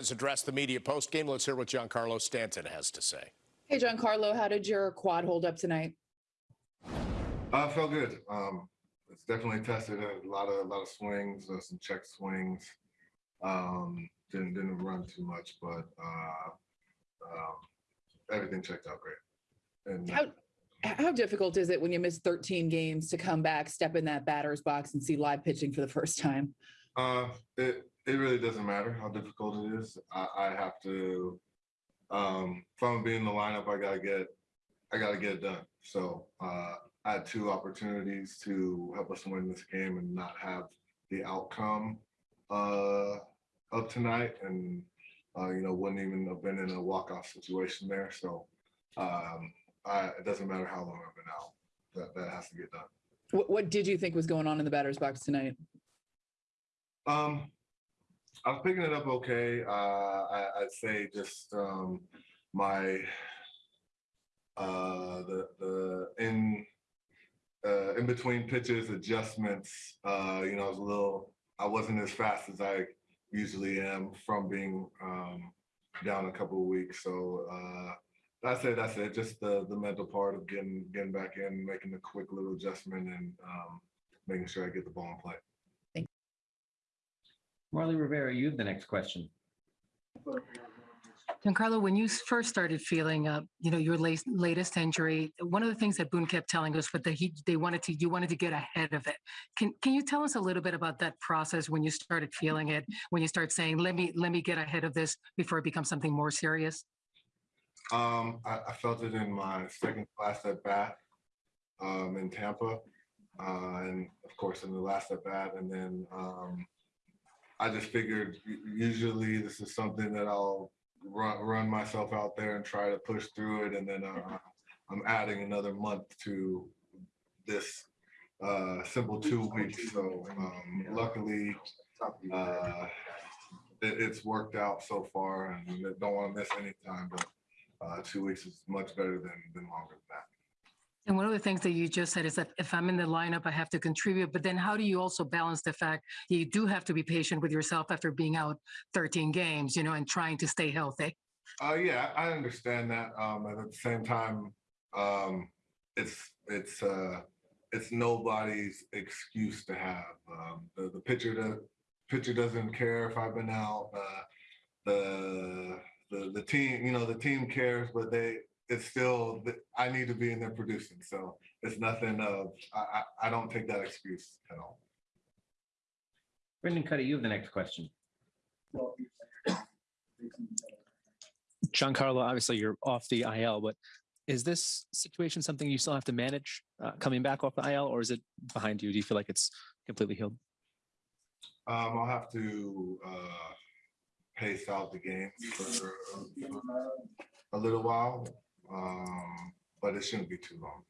has addressed the media post-game. Let's hear what Giancarlo Stanton has to say. Hey, Giancarlo, how did your quad hold up tonight? Uh, felt good. Um, it's definitely tested a lot of a lot of swings, uh, some check swings. Um, didn't didn't run too much, but uh, um, everything checked out great. And How how difficult is it when you miss 13 games to come back, step in that batter's box, and see live pitching for the first time? Uh, it it really doesn't matter how difficult it is. I, I have to. Um, if I'm being in the lineup, I gotta get I gotta get it done. So uh, I had two opportunities to help us win this game and not have the outcome uh, of tonight, and uh, you know wouldn't even have been in a walk off situation there. So um, I, it doesn't matter how long I've been out. That that has to get done. What, what did you think was going on in the batter's box tonight? Um, I was picking it up okay. Uh, I, I'd say just um, my uh, the the in uh, in between pitches adjustments. Uh, you know, I was a little. I wasn't as fast as I usually am from being um, down a couple of weeks. So uh, that's it. That's it. Just the the mental part of getting getting back in, making a quick little adjustment, and um, making sure I get the ball in play. Marly Rivera, you have the next question. Giancarlo, when you first started feeling, uh, you know, your late, latest injury, one of the things that Boone kept telling us was that he, they wanted to, you wanted to get ahead of it. Can, can you tell us a little bit about that process when you started feeling it, when you start saying, let me, let me get ahead of this before it becomes something more serious? Um, I, I felt it in my second class at bat um, in Tampa, uh, and of course in the last at bat. And then um, I just figured usually this is something that I'll run run myself out there and try to push through it. And then uh, I'm adding another month to this uh, simple two weeks. So um, luckily, uh, it, it's worked out so far, and don't want to miss any time, but uh, two weeks is much better than, than longer than that. And one of the things that you just said is that if I'm in the lineup, I have to contribute. But then how do you also balance the fact you do have to be patient with yourself after being out 13 games, you know, and trying to stay healthy? Uh, yeah, I understand that. Um, and at the same time, um, it's it's uh, it's nobody's excuse to have. Um, the the pitcher the pitcher doesn't care if I've been out. Uh, the the the team, you know, the team cares, but they it's still I need to be in there producing. So it's nothing of I I, I don't take that excuse at all. Brendan Kuty, you have the next question. Giancarlo, obviously you're off the IL, but is this situation something you still have to manage uh, coming back off the IL, or is it behind you? Do you feel like it's completely healed? Um, I'll have to uh, pace out the games for, for a little while, um, but it shouldn't be too long.